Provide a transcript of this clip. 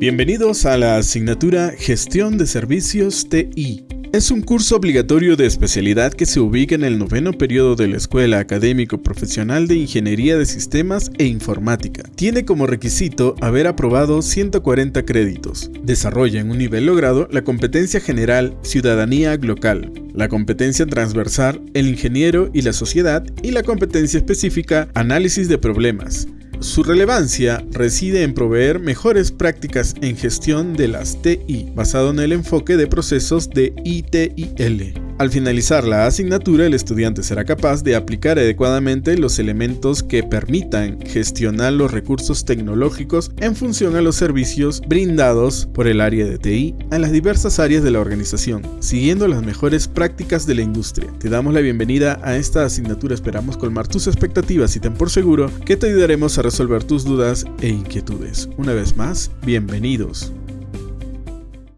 Bienvenidos a la asignatura Gestión de Servicios TI. Es un curso obligatorio de especialidad que se ubica en el noveno periodo de la Escuela Académico Profesional de Ingeniería de Sistemas e Informática. Tiene como requisito haber aprobado 140 créditos. Desarrolla en un nivel logrado la competencia general Ciudadanía Local, la competencia transversal El ingeniero y la sociedad y la competencia específica Análisis de problemas. Su relevancia reside en proveer mejores prácticas en gestión de las TI, basado en el enfoque de procesos de ITIL. Al finalizar la asignatura, el estudiante será capaz de aplicar adecuadamente los elementos que permitan gestionar los recursos tecnológicos en función a los servicios brindados por el área de TI a las diversas áreas de la organización, siguiendo las mejores prácticas de la industria. Te damos la bienvenida a esta asignatura, esperamos colmar tus expectativas y ten por seguro que te ayudaremos a resolver tus dudas e inquietudes. Una vez más, bienvenidos.